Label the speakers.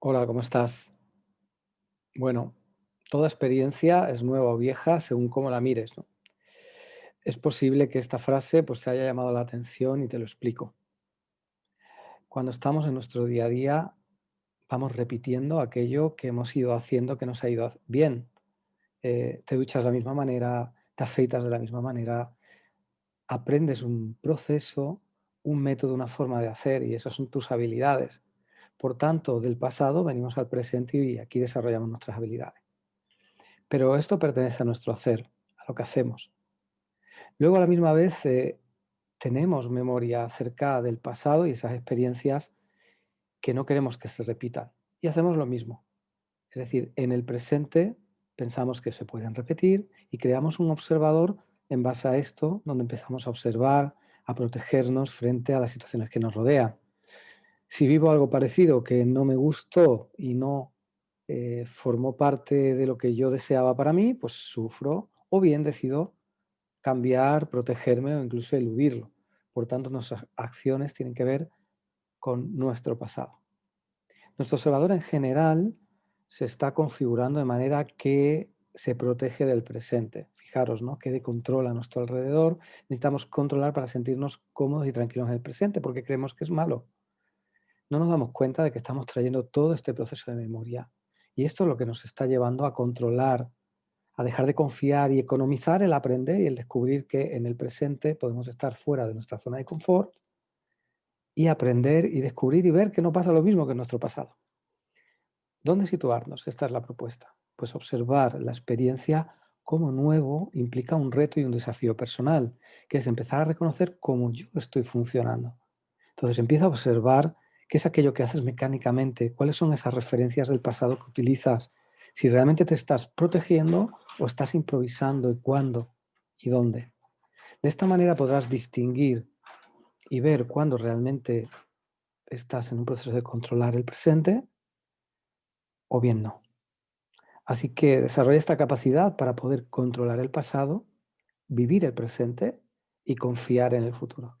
Speaker 1: Hola, ¿cómo estás? Bueno, toda experiencia es nueva o vieja según cómo la mires. Es posible que esta frase pues, te haya llamado la atención y te lo explico. Cuando estamos en nuestro día a día, vamos repitiendo aquello que hemos ido haciendo que nos ha ido bien. Eh, te duchas de la misma manera, te afeitas de la misma manera, aprendes un proceso, un método, una forma de hacer y esas son tus habilidades. Por tanto, del pasado venimos al presente y aquí desarrollamos nuestras habilidades. Pero esto pertenece a nuestro hacer, a lo que hacemos. Luego, a la misma vez, eh, tenemos memoria acerca del pasado y esas experiencias que no queremos que se repitan. Y hacemos lo mismo. Es decir, en el presente pensamos que se pueden repetir y creamos un observador en base a esto, donde empezamos a observar, a protegernos frente a las situaciones que nos rodean. Si vivo algo parecido que no me gustó y no eh, formó parte de lo que yo deseaba para mí, pues sufro o bien decido cambiar, protegerme o incluso eludirlo. Por tanto, nuestras acciones tienen que ver con nuestro pasado. Nuestro observador en general se está configurando de manera que se protege del presente. Fijaros, ¿no? Que de control a nuestro alrededor. Necesitamos controlar para sentirnos cómodos y tranquilos en el presente, porque creemos que es malo. No nos damos cuenta de que estamos trayendo todo este proceso de memoria. Y esto es lo que nos está llevando a controlar a dejar de confiar y economizar el aprender y el descubrir que en el presente podemos estar fuera de nuestra zona de confort y aprender y descubrir y ver que no pasa lo mismo que en nuestro pasado. ¿Dónde situarnos? Esta es la propuesta. Pues observar la experiencia como nuevo implica un reto y un desafío personal, que es empezar a reconocer cómo yo estoy funcionando. Entonces empieza a observar qué es aquello que haces mecánicamente, cuáles son esas referencias del pasado que utilizas, si realmente te estás protegiendo o estás improvisando y cuándo y dónde. De esta manera podrás distinguir y ver cuándo realmente estás en un proceso de controlar el presente o bien no. Así que desarrolla esta capacidad para poder controlar el pasado, vivir el presente y confiar en el futuro.